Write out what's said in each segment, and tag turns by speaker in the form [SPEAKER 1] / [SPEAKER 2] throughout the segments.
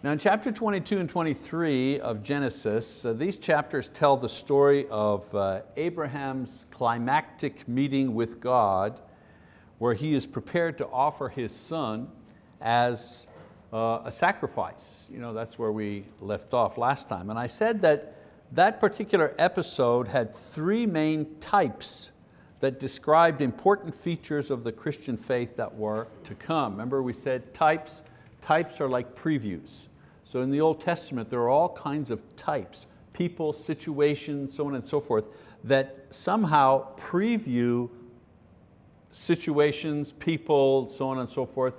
[SPEAKER 1] Now in chapter 22 and 23 of Genesis, uh, these chapters tell the story of uh, Abraham's climactic meeting with God where he is prepared to offer his son as uh, a sacrifice. You know, that's where we left off last time. And I said that that particular episode had three main types that described important features of the Christian faith that were to come. Remember we said types, types are like previews. So in the Old Testament, there are all kinds of types, people, situations, so on and so forth, that somehow preview situations, people, so on and so forth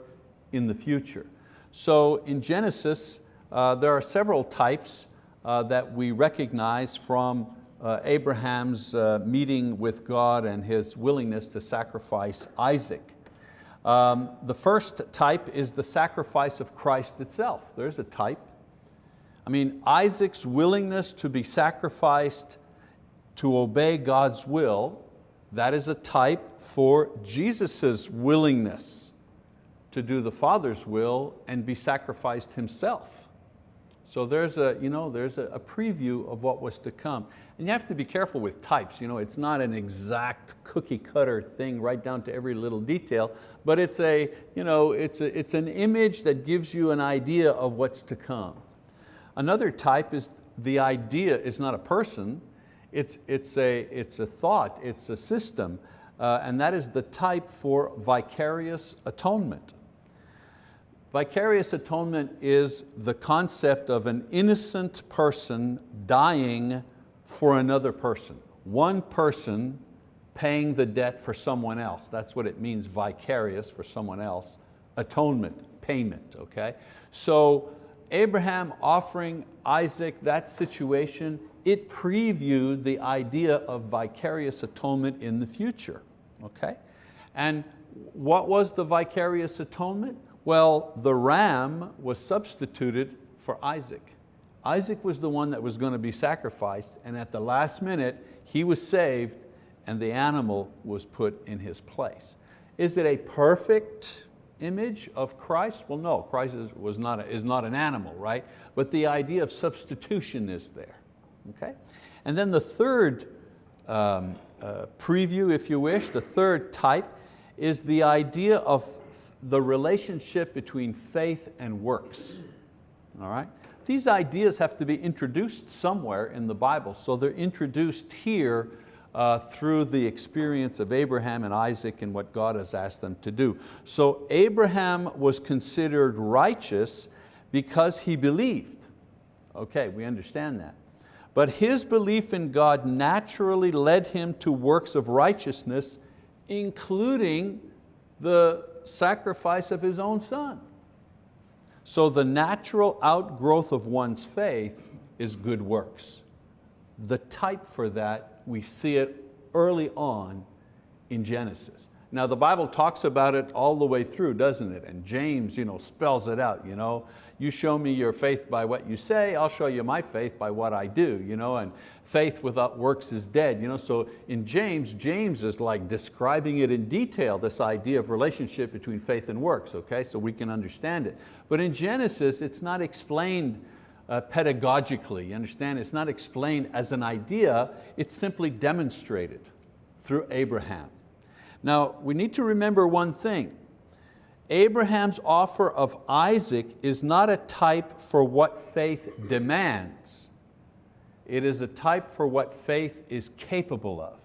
[SPEAKER 1] in the future. So in Genesis, uh, there are several types uh, that we recognize from uh, Abraham's uh, meeting with God and his willingness to sacrifice Isaac. Um, the first type is the sacrifice of Christ itself. There's a type. I mean, Isaac's willingness to be sacrificed to obey God's will, that is a type for Jesus' willingness to do the Father's will and be sacrificed Himself. So there's a, you know, there's a, a, preview of what was to come. And you have to be careful with types. You know, it's not an exact cookie cutter thing right down to every little detail, but it's, a, you know, it's, a, it's an image that gives you an idea of what's to come. Another type is the idea is not a person, it's, it's, a, it's a thought, it's a system, uh, and that is the type for vicarious atonement. Vicarious atonement is the concept of an innocent person dying for another person. One person paying the debt for someone else. That's what it means, vicarious for someone else. Atonement, payment, okay? So Abraham offering Isaac that situation, it previewed the idea of vicarious atonement in the future, okay? And what was the vicarious atonement? Well, the ram was substituted for Isaac. Isaac was the one that was going to be sacrificed and at the last minute he was saved and the animal was put in his place. Is it a perfect image of Christ? Well, no, Christ is, was not a, is not an animal, right? But the idea of substitution is there, okay? And then the third um, uh, preview, if you wish, the third type is the idea of the relationship between faith and works. All right? These ideas have to be introduced somewhere in the Bible, so they're introduced here uh, through the experience of Abraham and Isaac and what God has asked them to do. So Abraham was considered righteous because he believed. Okay, we understand that. But his belief in God naturally led him to works of righteousness, including the sacrifice of his own son. So the natural outgrowth of one's faith is good works. The type for that, we see it early on in Genesis. Now the Bible talks about it all the way through, doesn't it? And James you know, spells it out. You, know? you show me your faith by what you say, I'll show you my faith by what I do. You know? And faith without works is dead. You know? So in James, James is like describing it in detail, this idea of relationship between faith and works, okay? so we can understand it. But in Genesis, it's not explained uh, pedagogically, you understand? It's not explained as an idea, it's simply demonstrated through Abraham. Now, we need to remember one thing. Abraham's offer of Isaac is not a type for what faith demands. It is a type for what faith is capable of.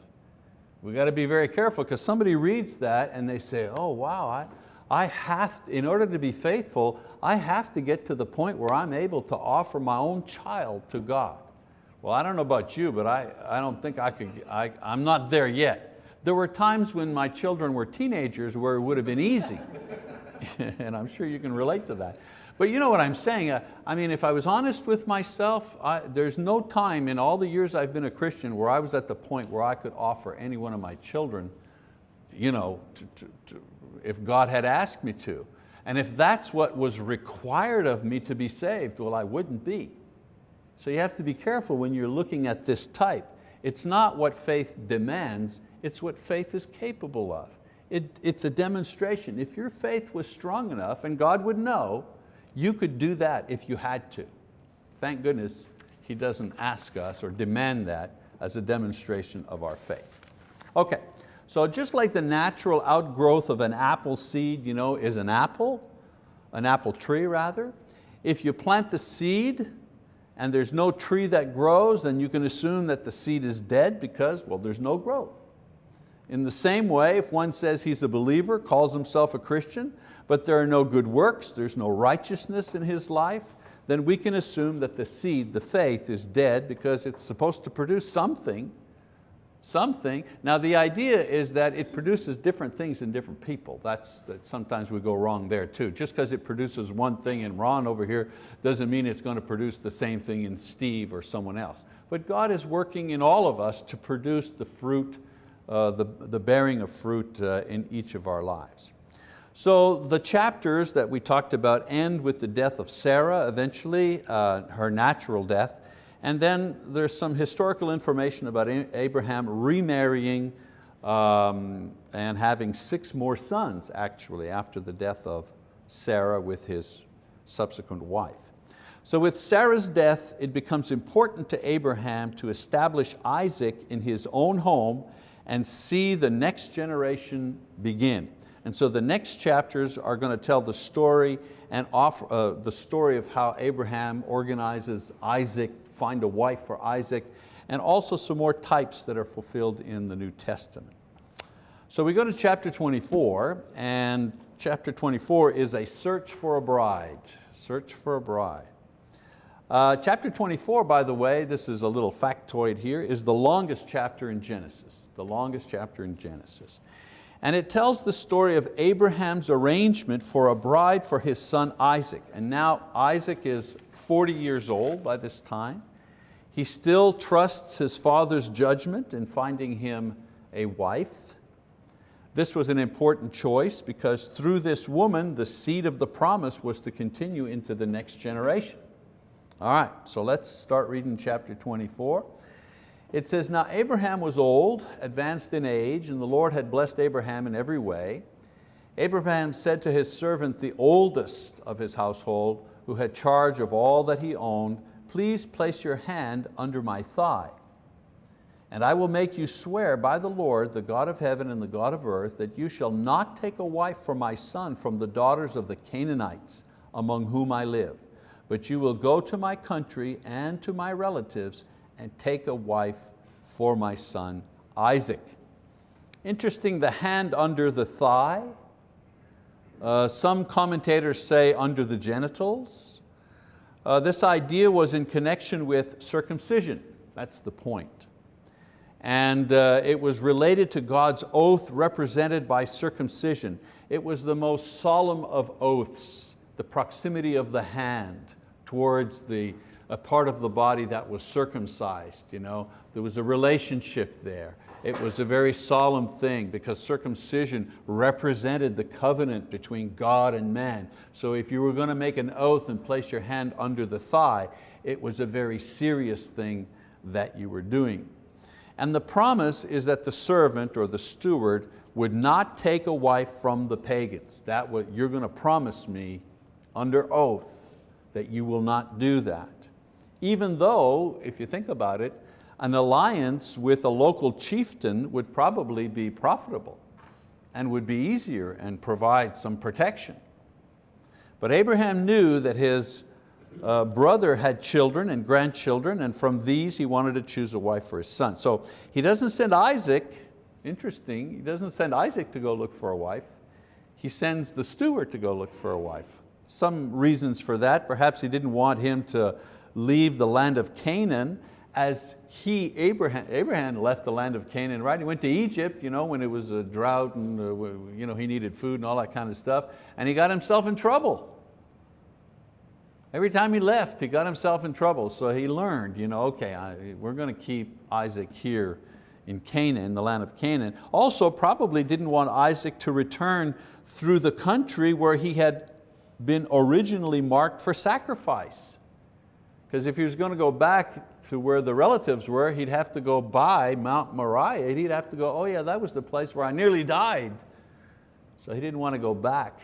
[SPEAKER 1] We've got to be very careful because somebody reads that and they say, oh wow, I, I have, to, in order to be faithful, I have to get to the point where I'm able to offer my own child to God. Well, I don't know about you, but I, I don't think I could, I, I'm not there yet. There were times when my children were teenagers where it would have been easy. and I'm sure you can relate to that. But you know what I'm saying? Uh, I mean, if I was honest with myself, I, there's no time in all the years I've been a Christian where I was at the point where I could offer any one of my children, you know, to, to, to, if God had asked me to. And if that's what was required of me to be saved, well, I wouldn't be. So you have to be careful when you're looking at this type. It's not what faith demands, it's what faith is capable of. It, it's a demonstration. If your faith was strong enough, and God would know, You could do that if you had to. Thank goodness He doesn't ask us or demand that as a demonstration of our faith. Okay, so just like the natural outgrowth of an apple seed you know, is an apple, an apple tree rather, if you plant the seed and there's no tree that grows, then you can assume that the seed is dead because, well, there's no growth. In the same way, if one says he's a believer, calls himself a Christian, but there are no good works, there's no righteousness in his life, then we can assume that the seed, the faith, is dead because it's supposed to produce something, something. Now the idea is that it produces different things in different people. That's, that sometimes we go wrong there too. Just because it produces one thing in Ron over here doesn't mean it's going to produce the same thing in Steve or someone else. But God is working in all of us to produce the fruit, the, the bearing of fruit uh, in each of our lives. So the chapters that we talked about end with the death of Sarah eventually, uh, her natural death, and then there's some historical information about Abraham remarrying um, and having six more sons actually after the death of Sarah with his subsequent wife. So with Sarah's death, it becomes important to Abraham to establish Isaac in his own home and see the next generation begin. And so the next chapters are going to tell the story and offer, uh, the story of how Abraham organizes Isaac, find a wife for Isaac, and also some more types that are fulfilled in the New Testament. So we go to chapter 24, and chapter 24 is a search for a bride, search for a bride. Uh, chapter 24, by the way, this is a little factoid here, is the longest chapter in Genesis, the longest chapter in Genesis. And it tells the story of Abraham's arrangement for a bride for his son Isaac. And now Isaac is 40 years old by this time. He still trusts his father's judgment in finding him a wife. This was an important choice because through this woman, the seed of the promise was to continue into the next generation. All right, so let's start reading chapter 24. It says, now Abraham was old, advanced in age, and the Lord had blessed Abraham in every way. Abraham said to his servant, the oldest of his household, who had charge of all that he owned, please place your hand under my thigh. And I will make you swear by the Lord, the God of heaven and the God of earth, that you shall not take a wife for my son from the daughters of the Canaanites, among whom I live, but you will go to my country and to my relatives and take a wife for my son Isaac. Interesting, the hand under the thigh. Uh, some commentators say under the genitals. Uh, this idea was in connection with circumcision. That's the point. And uh, it was related to God's oath represented by circumcision. It was the most solemn of oaths, the proximity of the hand towards the, a part of the body that was circumcised. You know? There was a relationship there. It was a very solemn thing because circumcision represented the covenant between God and man. So if you were going to make an oath and place your hand under the thigh, it was a very serious thing that you were doing. And the promise is that the servant or the steward would not take a wife from the pagans. That what you're going to promise me under oath that you will not do that even though, if you think about it, an alliance with a local chieftain would probably be profitable and would be easier and provide some protection. But Abraham knew that his uh, brother had children and grandchildren and from these he wanted to choose a wife for his son. So he doesn't send Isaac, interesting, he doesn't send Isaac to go look for a wife. He sends the steward to go look for a wife. Some reasons for that, perhaps he didn't want him to leave the land of Canaan as he, Abraham, Abraham left the land of Canaan, right? He went to Egypt you know, when it was a drought and uh, you know, he needed food and all that kind of stuff, and he got himself in trouble. Every time he left, he got himself in trouble. So he learned, you know, okay, I, we're going to keep Isaac here in Canaan, the land of Canaan. Also probably didn't want Isaac to return through the country where he had been originally marked for sacrifice. Because if he was going to go back to where the relatives were, he'd have to go by Mount Moriah. He'd have to go, oh yeah, that was the place where I nearly died. So he didn't want to go back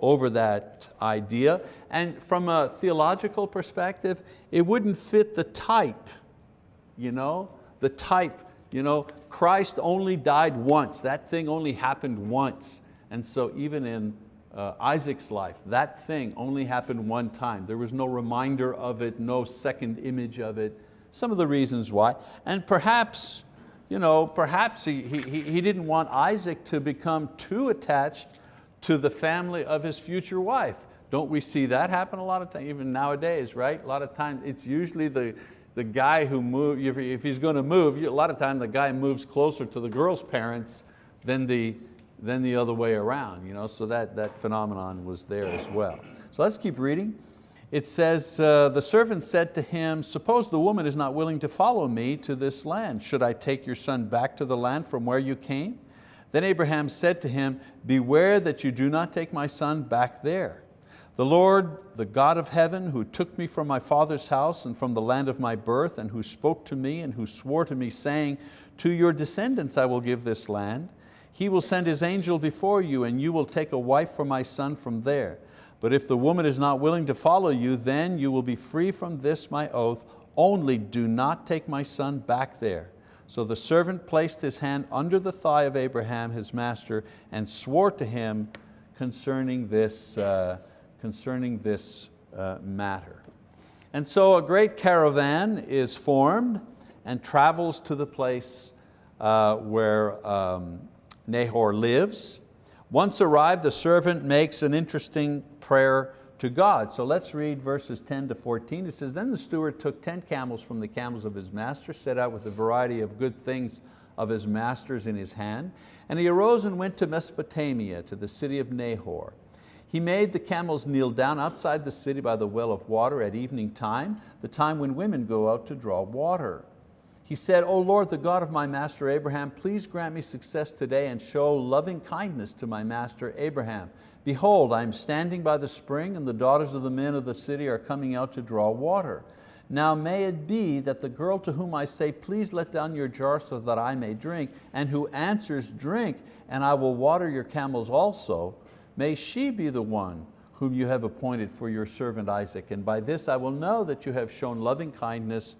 [SPEAKER 1] over that idea. And from a theological perspective, it wouldn't fit the type, you know, the type, you know, Christ only died once, that thing only happened once. And so even in uh, Isaac's life, that thing only happened one time. There was no reminder of it, no second image of it. Some of the reasons why. And perhaps, you know, perhaps he, he, he didn't want Isaac to become too attached to the family of his future wife. Don't we see that happen a lot of times, even nowadays, right? A lot of times it's usually the, the guy who moves, if he's going to move, a lot of times the guy moves closer to the girl's parents than the, than the other way around. You know? So that, that phenomenon was there as well. So let's keep reading. It says, uh, the servant said to him, suppose the woman is not willing to follow me to this land. Should I take your son back to the land from where you came? Then Abraham said to him, beware that you do not take my son back there. The Lord, the God of heaven, who took me from my father's house and from the land of my birth, and who spoke to me and who swore to me, saying, to your descendants I will give this land. He will send His angel before you, and you will take a wife for my son from there. But if the woman is not willing to follow you, then you will be free from this my oath, only do not take my son back there. So the servant placed his hand under the thigh of Abraham, his master, and swore to him concerning this, uh, concerning this uh, matter. And so a great caravan is formed and travels to the place uh, where um, Nahor lives. Once arrived, the servant makes an interesting prayer to God. So let's read verses 10 to 14. It says, then the steward took 10 camels from the camels of his master, set out with a variety of good things of his master's in his hand, and he arose and went to Mesopotamia, to the city of Nahor. He made the camels kneel down outside the city by the well of water at evening time, the time when women go out to draw water. He said, O Lord, the God of my master Abraham, please grant me success today and show loving kindness to my master Abraham. Behold, I am standing by the spring and the daughters of the men of the city are coming out to draw water. Now may it be that the girl to whom I say, please let down your jar so that I may drink, and who answers, drink, and I will water your camels also, may she be the one whom you have appointed for your servant Isaac. And by this I will know that you have shown loving kindness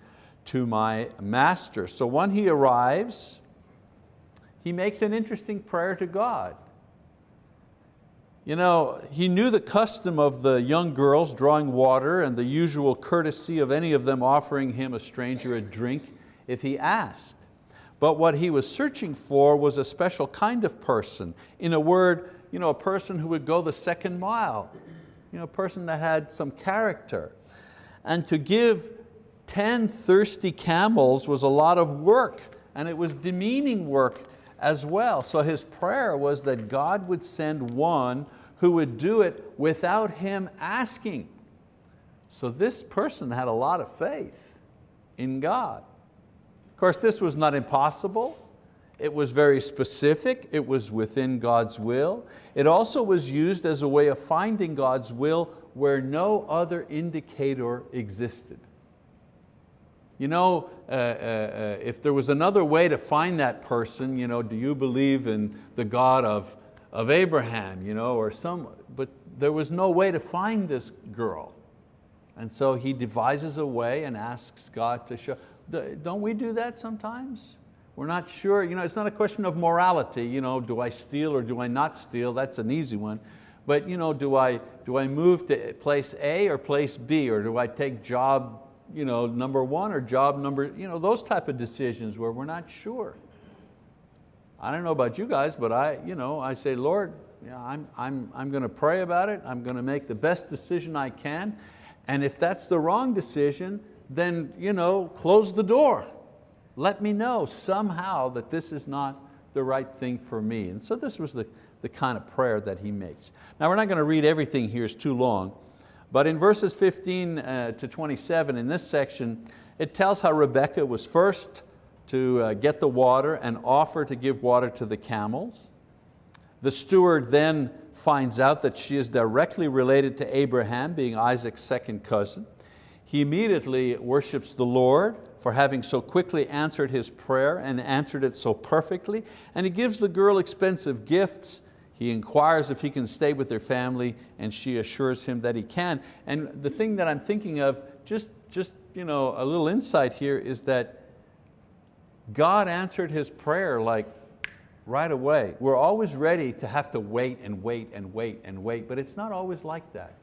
[SPEAKER 1] to my master. So when he arrives, he makes an interesting prayer to God. You know, he knew the custom of the young girls drawing water and the usual courtesy of any of them offering him, a stranger, a drink if he asked. But what he was searching for was a special kind of person. In a word, you know, a person who would go the second mile, you know, a person that had some character. And to give 10 thirsty camels was a lot of work and it was demeaning work as well. So his prayer was that God would send one who would do it without him asking. So this person had a lot of faith in God. Of course, this was not impossible. It was very specific, it was within God's will. It also was used as a way of finding God's will where no other indicator existed. You know, uh, uh, uh, if there was another way to find that person, you know, do you believe in the God of, of Abraham, you know, or some, but there was no way to find this girl. And so he devises a way and asks God to show. Don't we do that sometimes? We're not sure, you know, it's not a question of morality, you know, do I steal or do I not steal? That's an easy one. But you know, do I, do I move to place A or place B, or do I take job you know, number one or job number, you know, those type of decisions where we're not sure. I don't know about you guys, but I, you know, I say, Lord, yeah, I'm, I'm, I'm going to pray about it. I'm going to make the best decision I can. And if that's the wrong decision, then you know, close the door. Let me know somehow that this is not the right thing for me. And so this was the, the kind of prayer that he makes. Now we're not going to read everything here, it's too long. But in verses 15 uh, to 27 in this section, it tells how Rebekah was first to uh, get the water and offer to give water to the camels. The steward then finds out that she is directly related to Abraham, being Isaac's second cousin. He immediately worships the Lord for having so quickly answered his prayer and answered it so perfectly. And he gives the girl expensive gifts He inquires if he can stay with their family and she assures him that he can. And the thing that I'm thinking of, just, just you know, a little insight here is that God answered his prayer like right away. We're always ready to have to wait and wait and wait and wait, but it's not always like that.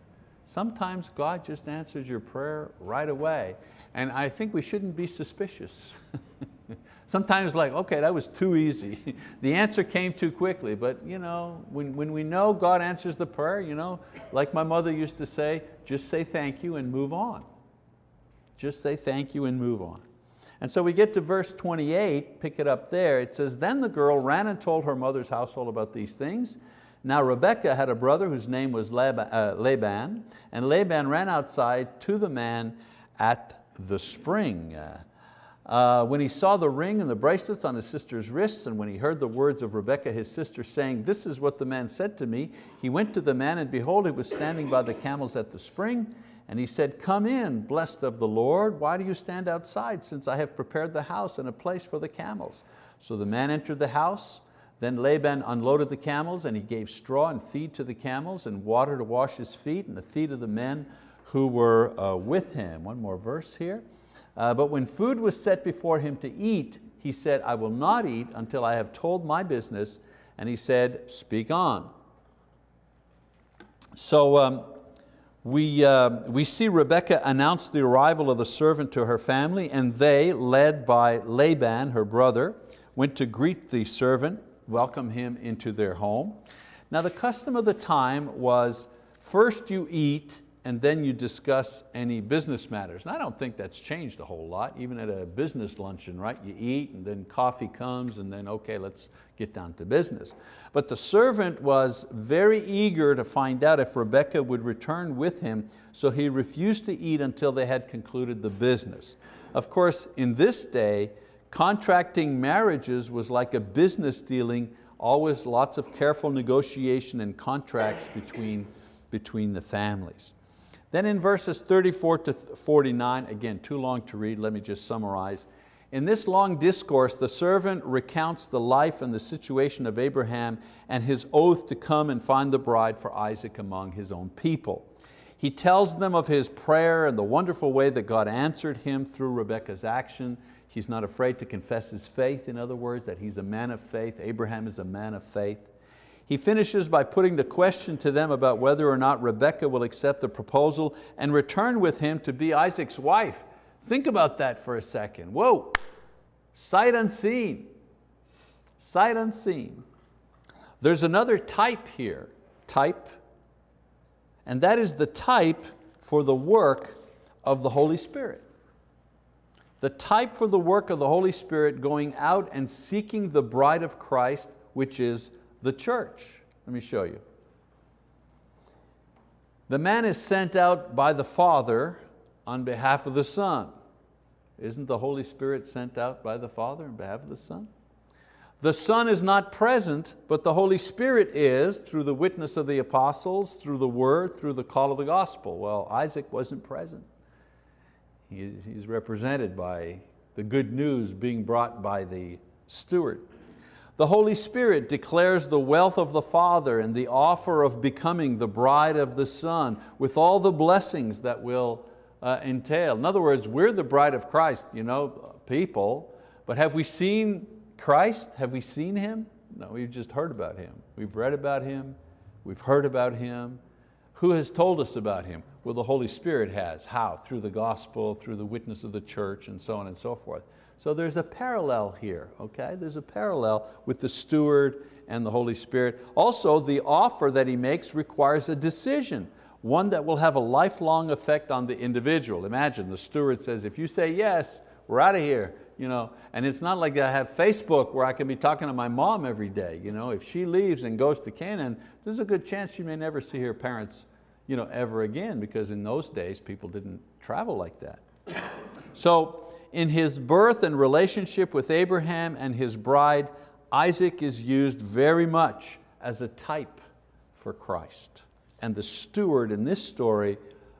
[SPEAKER 1] Sometimes God just answers your prayer right away. And I think we shouldn't be suspicious. Sometimes like, okay, that was too easy. the answer came too quickly, but you know, when, when we know God answers the prayer, you know, like my mother used to say, just say thank you and move on. Just say thank you and move on. And so we get to verse 28, pick it up there. It says, then the girl ran and told her mother's household about these things. Now Rebekah had a brother whose name was uh, Laban, and Laban ran outside to the man at the spring. Uh, when he saw the ring and the bracelets on his sister's wrists, and when he heard the words of Rebekah his sister saying, this is what the man said to me, he went to the man and behold, he was standing by the camels at the spring. And he said, come in, blessed of the Lord. Why do you stand outside since I have prepared the house and a place for the camels? So the man entered the house. Then Laban unloaded the camels and he gave straw and feed to the camels and water to wash his feet and the feet of the men who were uh, with him. One more verse here. Uh, but when food was set before him to eat, he said, I will not eat until I have told my business. And he said, speak on. So um, we, uh, we see Rebekah announce the arrival of the servant to her family and they, led by Laban, her brother, went to greet the servant, welcome him into their home. Now the custom of the time was first you eat and then you discuss any business matters. And I don't think that's changed a whole lot, even at a business luncheon, right? You eat and then coffee comes and then, okay, let's get down to business. But the servant was very eager to find out if Rebekah would return with him, so he refused to eat until they had concluded the business. Of course, in this day, contracting marriages was like a business dealing, always lots of careful negotiation and contracts between, between the families. Then in verses 34 to 49, again, too long to read, let me just summarize. In this long discourse, the servant recounts the life and the situation of Abraham and his oath to come and find the bride for Isaac among his own people. He tells them of his prayer and the wonderful way that God answered him through Rebekah's action. He's not afraid to confess his faith, in other words, that he's a man of faith. Abraham is a man of faith. He finishes by putting the question to them about whether or not Rebekah will accept the proposal and return with him to be Isaac's wife. Think about that for a second. Whoa, sight unseen, sight unseen. There's another type here, type, and that is the type for the work of the Holy Spirit. The type for the work of the Holy Spirit going out and seeking the bride of Christ, which is the church. Let me show you. The man is sent out by the Father on behalf of the Son. Isn't the Holy Spirit sent out by the Father on behalf of the Son? The Son is not present, but the Holy Spirit is through the witness of the apostles, through the word, through the call of the gospel. Well, Isaac wasn't present. He's represented by the good news being brought by the steward. The Holy Spirit declares the wealth of the Father and the offer of becoming the bride of the Son with all the blessings that will uh, entail. In other words, we're the bride of Christ, you know, people, but have we seen Christ? Have we seen Him? No, we've just heard about Him. We've read about Him, we've heard about Him. Who has told us about Him? Well, the Holy Spirit has. How? Through the gospel, through the witness of the church, and so on and so forth. So there's a parallel here, okay? There's a parallel with the steward and the Holy Spirit. Also, the offer that he makes requires a decision, one that will have a lifelong effect on the individual. Imagine the steward says, if you say yes, we're out of here. You know, and it's not like I have Facebook where I can be talking to my mom every day. You know, if she leaves and goes to Canaan, there's a good chance she may never see her parents you know, ever again because in those days people didn't travel like that. So in his birth and relationship with Abraham and his bride, Isaac is used very much as a type for Christ. And the steward in this story,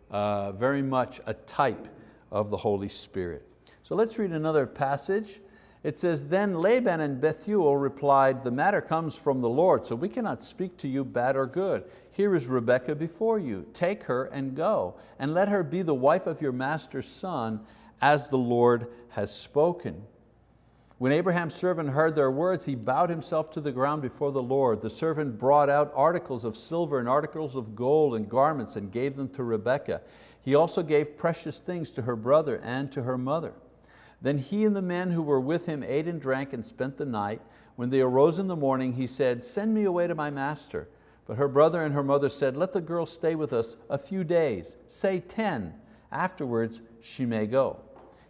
[SPEAKER 1] uh, very much a type of the Holy Spirit. So let's read another passage. It says, then Laban and Bethuel replied, the matter comes from the Lord, so we cannot speak to you bad or good. Here is Rebekah before you. Take her and go, and let her be the wife of your master's son, as the Lord has spoken. When Abraham's servant heard their words, he bowed himself to the ground before the Lord. The servant brought out articles of silver and articles of gold and garments and gave them to Rebekah. He also gave precious things to her brother and to her mother. Then he and the men who were with him ate and drank and spent the night. When they arose in the morning, he said, send me away to my master. But her brother and her mother said, let the girl stay with us a few days, say 10. Afterwards she may go.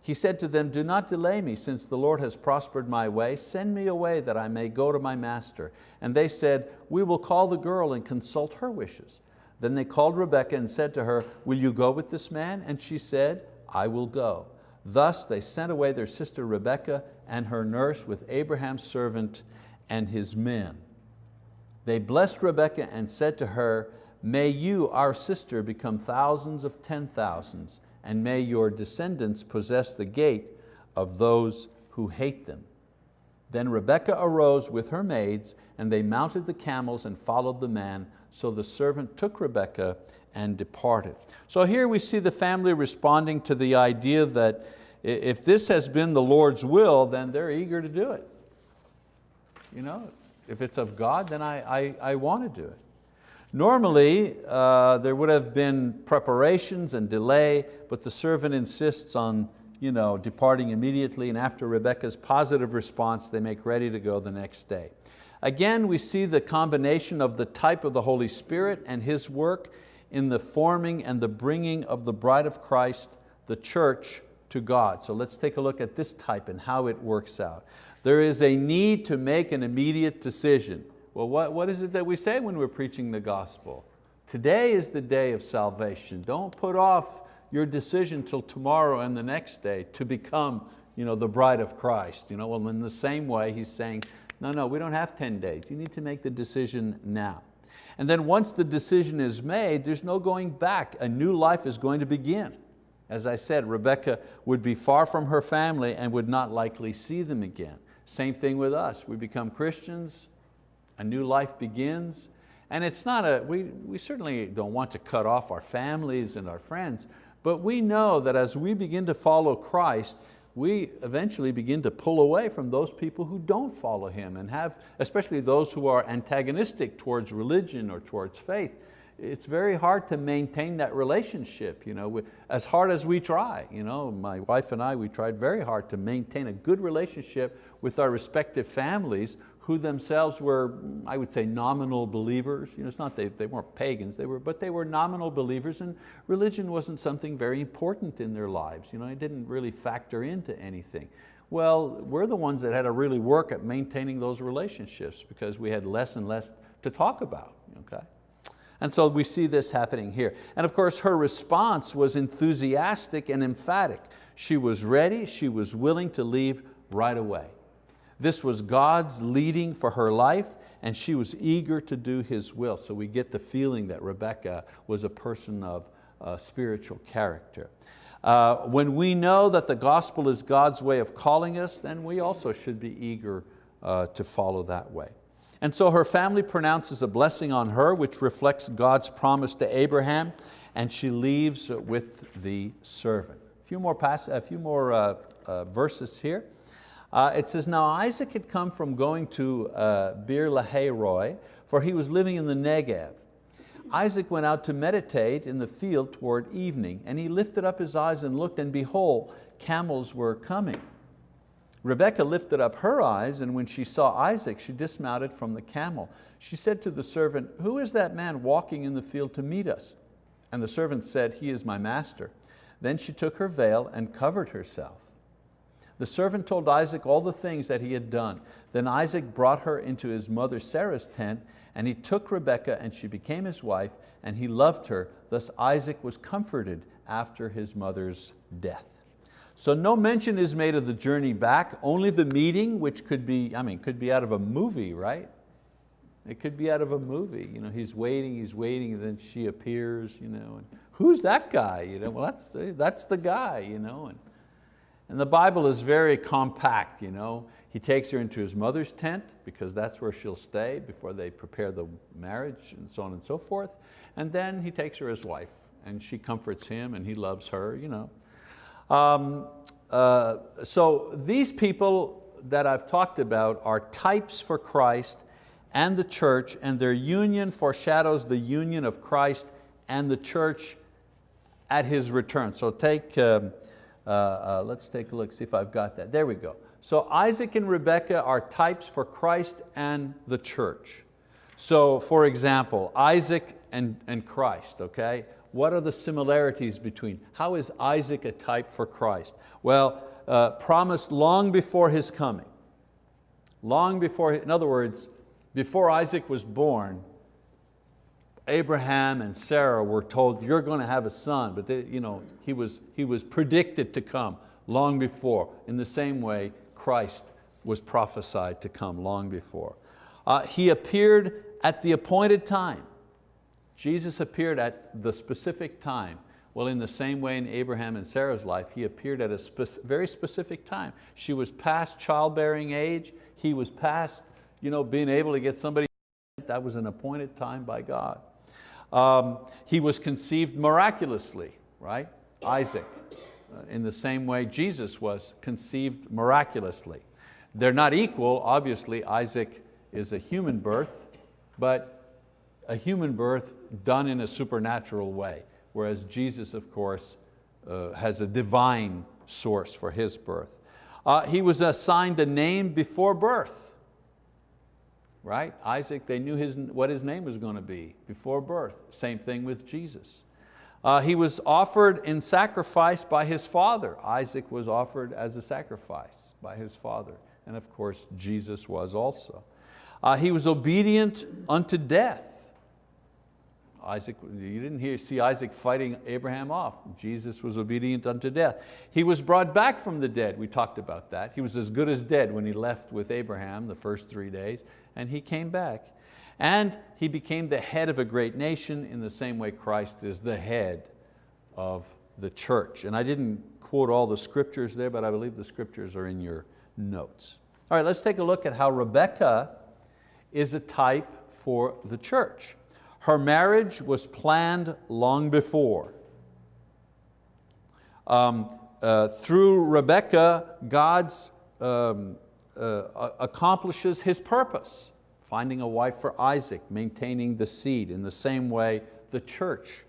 [SPEAKER 1] He said to them, do not delay me, since the Lord has prospered my way. Send me away that I may go to my master. And they said, we will call the girl and consult her wishes. Then they called Rebekah and said to her, will you go with this man? And she said, I will go. Thus they sent away their sister Rebekah and her nurse with Abraham's servant and his men. They blessed Rebekah and said to her, may you, our sister, become thousands of ten thousands, and may your descendants possess the gate of those who hate them. Then Rebekah arose with her maids, and they mounted the camels and followed the man. So the servant took Rebekah and departed. So here we see the family responding to the idea that if this has been the Lord's will, then they're eager to do it. You know, if it's of God, then I, I, I want to do it. Normally, uh, there would have been preparations and delay, but the servant insists on you know, departing immediately, and after Rebekah's positive response, they make ready to go the next day. Again, we see the combination of the type of the Holy Spirit and His work in the forming and the bringing of the bride of Christ, the church, to God. So let's take a look at this type and how it works out. There is a need to make an immediate decision. Well, what, what is it that we say when we're preaching the gospel? Today is the day of salvation. Don't put off your decision till tomorrow and the next day to become you know, the bride of Christ. You know, well, in the same way, he's saying, no, no, we don't have 10 days. You need to make the decision now. And then once the decision is made, there's no going back. A new life is going to begin. As I said, Rebecca would be far from her family and would not likely see them again. Same thing with us. We become Christians, a new life begins, and it's not a, we, we certainly don't want to cut off our families and our friends, but we know that as we begin to follow Christ, we eventually begin to pull away from those people who don't follow Him and have, especially those who are antagonistic towards religion or towards faith. It's very hard to maintain that relationship, you know, as hard as we try. You know, my wife and I, we tried very hard to maintain a good relationship with our respective families who themselves were, I would say, nominal believers. You know, it's not they, they weren't pagans, they were, but they were nominal believers and religion wasn't something very important in their lives. You know, it didn't really factor into anything. Well, we're the ones that had to really work at maintaining those relationships because we had less and less to talk about. Okay? And so we see this happening here. And of course her response was enthusiastic and emphatic. She was ready, she was willing to leave right away. This was God's leading for her life and she was eager to do His will. So we get the feeling that Rebecca was a person of uh, spiritual character. Uh, when we know that the gospel is God's way of calling us, then we also should be eager uh, to follow that way. And so her family pronounces a blessing on her which reflects God's promise to Abraham and she leaves with the servant. A few more, pass, a few more uh, uh, verses here. Uh, it says, now Isaac had come from going to uh, Beer Lahai for he was living in the Negev. Isaac went out to meditate in the field toward evening, and he lifted up his eyes and looked, and behold, camels were coming. Rebekah lifted up her eyes, and when she saw Isaac, she dismounted from the camel. She said to the servant, who is that man walking in the field to meet us? And the servant said, he is my master. Then she took her veil and covered herself. The servant told Isaac all the things that he had done. Then Isaac brought her into his mother Sarah's tent, and he took Rebekah and she became his wife, and he loved her. Thus Isaac was comforted after his mother's death. So no mention is made of the journey back, only the meeting, which could be, I mean, could be out of a movie, right? It could be out of a movie. You know, he's waiting, he's waiting, and then she appears, you know, and who's that guy? You know, well, that's, that's the guy, you know. And, And the Bible is very compact. You know? He takes her into his mother's tent because that's where she'll stay before they prepare the marriage and so on and so forth. And then he takes her as wife and she comforts him and he loves her. You know. Um, uh, so these people that I've talked about are types for Christ and the church and their union foreshadows the union of Christ and the church at His return. So take, um, uh, uh, let's take a look, see if I've got that. There we go. So Isaac and Rebekah are types for Christ and the church. So for example, Isaac and, and Christ, okay? What are the similarities between? How is Isaac a type for Christ? Well, uh, promised long before his coming. Long before, in other words, before Isaac was born, Abraham and Sarah were told, you're going to have a son, but they, you know, he, was, he was predicted to come long before. In the same way, Christ was prophesied to come long before. Uh, he appeared at the appointed time. Jesus appeared at the specific time. Well, in the same way in Abraham and Sarah's life, he appeared at a very specific time. She was past childbearing age. He was past you know, being able to get somebody, that was an appointed time by God. Um, he was conceived miraculously, right? Isaac, uh, in the same way Jesus was conceived miraculously. They're not equal, obviously Isaac is a human birth, but a human birth done in a supernatural way, whereas Jesus, of course, uh, has a divine source for his birth. Uh, he was assigned a name before birth right? Isaac, they knew his, what his name was going to be before birth. Same thing with Jesus. Uh, he was offered in sacrifice by his father. Isaac was offered as a sacrifice by his father. And of course, Jesus was also. Uh, he was obedient unto death. Isaac, you didn't hear, see Isaac fighting Abraham off. Jesus was obedient unto death. He was brought back from the dead, we talked about that. He was as good as dead when he left with Abraham the first three days and he came back. And he became the head of a great nation in the same way Christ is the head of the church. And I didn't quote all the scriptures there, but I believe the scriptures are in your notes. All right, let's take a look at how Rebecca is a type for the church. Her marriage was planned long before. Um, uh, through Rebecca, God's um, uh, accomplishes his purpose, finding a wife for Isaac, maintaining the seed. In the same way, the church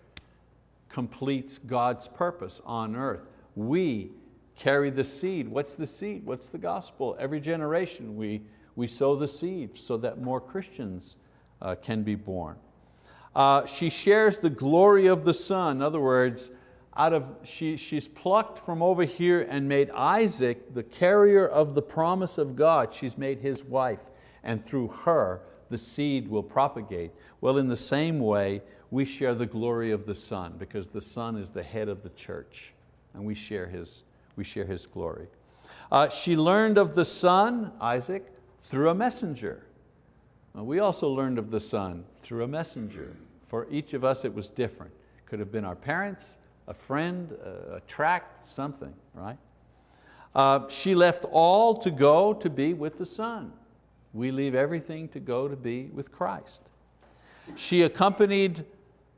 [SPEAKER 1] completes God's purpose on earth. We carry the seed. What's the seed? What's the gospel? Every generation we, we sow the seed so that more Christians uh, can be born. Uh, she shares the glory of the Son. In other words, out of, she, she's plucked from over here and made Isaac the carrier of the promise of God. She's made his wife and through her the seed will propagate. Well, in the same way, we share the glory of the Son because the Son is the head of the church and we share his, we share his glory. Uh, she learned of the Son, Isaac, through a messenger. we also learned of the Son through a messenger. For each of us it was different. Could have been our parents, a friend, a, tract, something, right? Uh, she left all to go to be with the Son. We leave everything to go to be with Christ. She accompanied,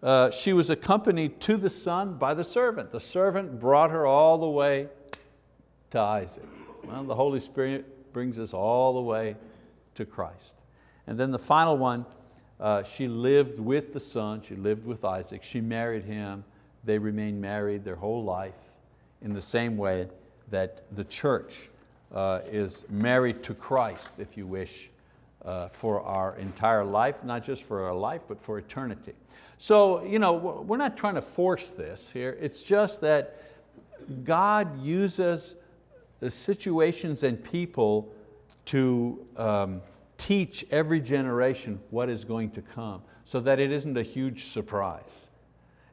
[SPEAKER 1] uh, she was accompanied to the Son by the servant. The servant brought her all the way to Isaac. Well, the Holy Spirit brings us all the way to Christ. And then the final one, uh, she lived with the Son, she lived with Isaac, she married him, they remain married their whole life in the same way that the church uh, is married to Christ, if you wish, uh, for our entire life, not just for our life, but for eternity. So you know, we're not trying to force this here, it's just that God uses the situations and people to um, teach every generation what is going to come so that it isn't a huge surprise.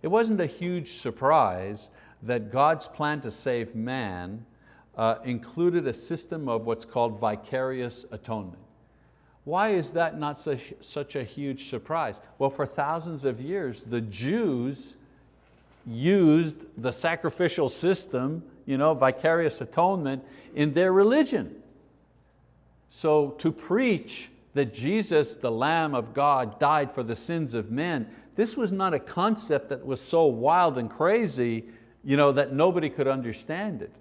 [SPEAKER 1] It wasn't a huge surprise that God's plan to save man uh, included a system of what's called vicarious atonement. Why is that not such, such a huge surprise? Well, for thousands of years, the Jews used the sacrificial system, you know, vicarious atonement, in their religion. So to preach that Jesus, the Lamb of God, died for the sins of men, this was not a concept that was so wild and crazy you know, that nobody could understand it.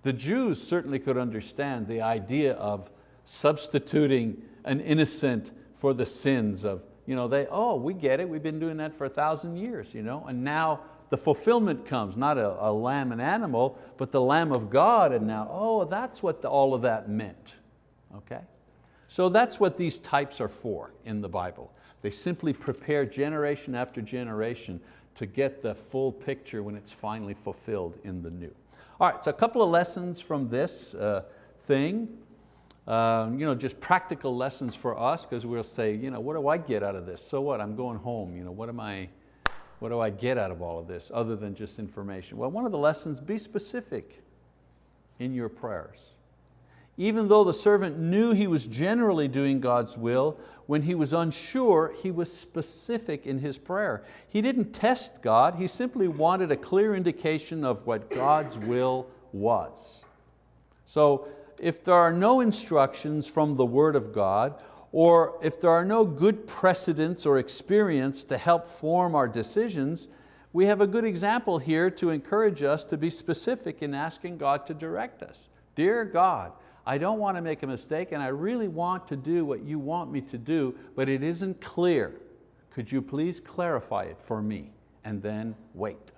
[SPEAKER 1] The Jews certainly could understand the idea of substituting an innocent for the sins of, you know, they, oh, we get it, we've been doing that for a thousand years, you know, and now the fulfillment comes, not a, a lamb and animal, but the Lamb of God, and now, oh, that's what the, all of that meant, okay? So that's what these types are for in the Bible. They simply prepare generation after generation to get the full picture when it's finally fulfilled in the new. All right, so a couple of lessons from this uh, thing. Um, you know, just practical lessons for us because we'll say, you know, what do I get out of this? So what, I'm going home, you know, what, am I, what do I get out of all of this other than just information? Well, one of the lessons, be specific in your prayers. Even though the servant knew he was generally doing God's will, when he was unsure, he was specific in his prayer. He didn't test God, he simply wanted a clear indication of what God's will was. So if there are no instructions from the word of God, or if there are no good precedents or experience to help form our decisions, we have a good example here to encourage us to be specific in asking God to direct us. Dear God, I don't want to make a mistake and I really want to do what you want me to do, but it isn't clear. Could you please clarify it for me? And then wait.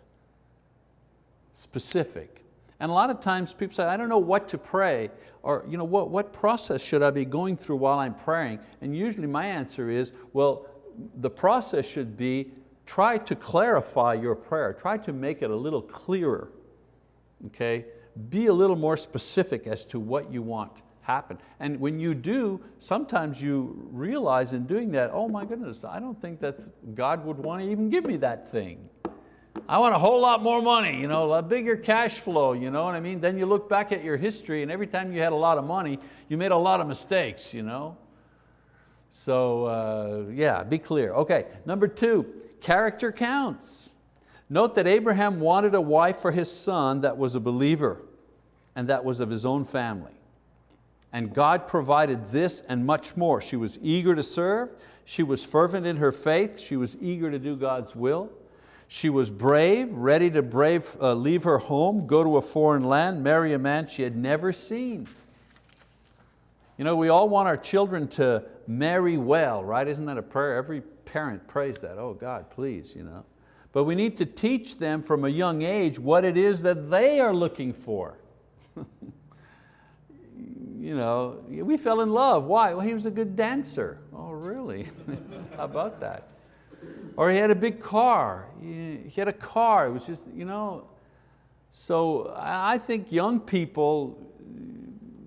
[SPEAKER 1] Specific. And a lot of times people say, I don't know what to pray, or you know, what, what process should I be going through while I'm praying? And usually my answer is, well, the process should be try to clarify your prayer, try to make it a little clearer. Okay? Be a little more specific as to what you want happen. And when you do, sometimes you realize in doing that, oh my goodness, I don't think that God would want to even give me that thing. I want a whole lot more money, you know, a bigger cash flow, you know what I mean? Then you look back at your history and every time you had a lot of money, you made a lot of mistakes, you know? So uh, yeah, be clear. Okay, number two, character counts. Note that Abraham wanted a wife for his son that was a believer and that was of his own family. And God provided this and much more. She was eager to serve, she was fervent in her faith, she was eager to do God's will. She was brave, ready to brave, uh, leave her home, go to a foreign land, marry a man she had never seen. You know, we all want our children to marry well, right? Isn't that a prayer? Every parent prays that, oh God, please. You know? But we need to teach them from a young age what it is that they are looking for. you know, we fell in love. Why? Well, he was a good dancer. Oh, really? How about that? Or he had a big car. He had a car. It was just, you know. So I think young people,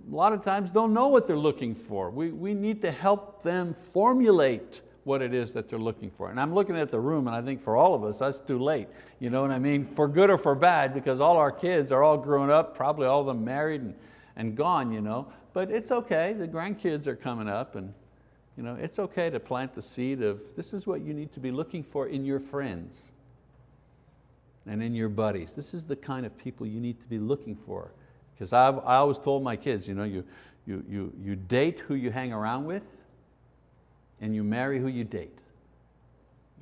[SPEAKER 1] a lot of times don't know what they're looking for. We, we need to help them formulate what it is that they're looking for. And I'm looking at the room and I think for all of us, that's too late. You know what I mean? For good or for bad, because all our kids are all grown up, probably all of them married and, and gone, you know. But it's okay, the grandkids are coming up and you know, it's okay to plant the seed of this is what you need to be looking for in your friends and in your buddies. This is the kind of people you need to be looking for. Because I always told my kids, you, know, you, you, you, you date who you hang around with, and you marry who you date.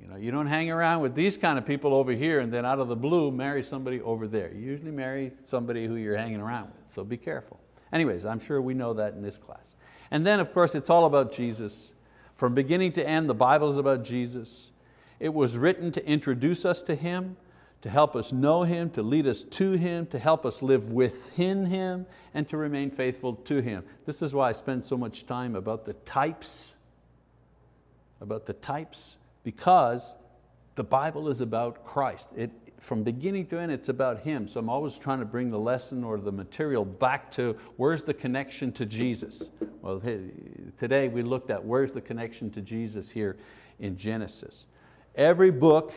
[SPEAKER 1] You, know, you don't hang around with these kind of people over here and then out of the blue marry somebody over there. You usually marry somebody who you're hanging around with, so be careful. Anyways, I'm sure we know that in this class. And then of course it's all about Jesus. From beginning to end, the Bible is about Jesus. It was written to introduce us to Him, to help us know Him, to lead us to Him, to help us live within Him, and to remain faithful to Him. This is why I spend so much time about the types about the types because the Bible is about Christ. It, from beginning to end, it's about Him. So I'm always trying to bring the lesson or the material back to where's the connection to Jesus? Well, today we looked at where's the connection to Jesus here in Genesis. Every book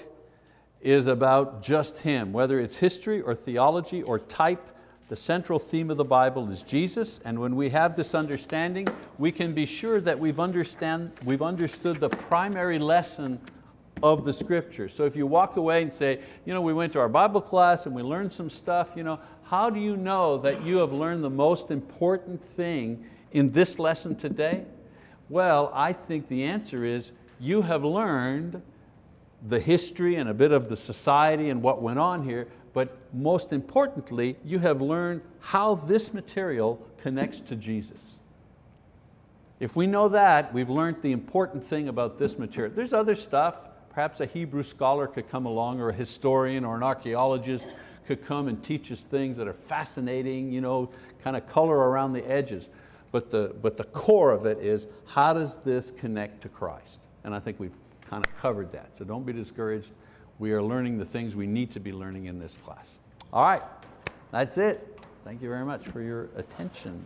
[SPEAKER 1] is about just Him, whether it's history or theology or type, the central theme of the Bible is Jesus, and when we have this understanding, we can be sure that we've, understand, we've understood the primary lesson of the scripture. So if you walk away and say, you know, we went to our Bible class and we learned some stuff, you know, how do you know that you have learned the most important thing in this lesson today? Well, I think the answer is you have learned the history and a bit of the society and what went on here, but most importantly, you have learned how this material connects to Jesus. If we know that, we've learned the important thing about this material. There's other stuff, perhaps a Hebrew scholar could come along or a historian or an archeologist could come and teach us things that are fascinating, you know, kind of color around the edges. But the, but the core of it is, how does this connect to Christ? And I think we've kind of covered that. So don't be discouraged. We are learning the things we need to be learning in this class. All right, that's it. Thank you very much for your attention.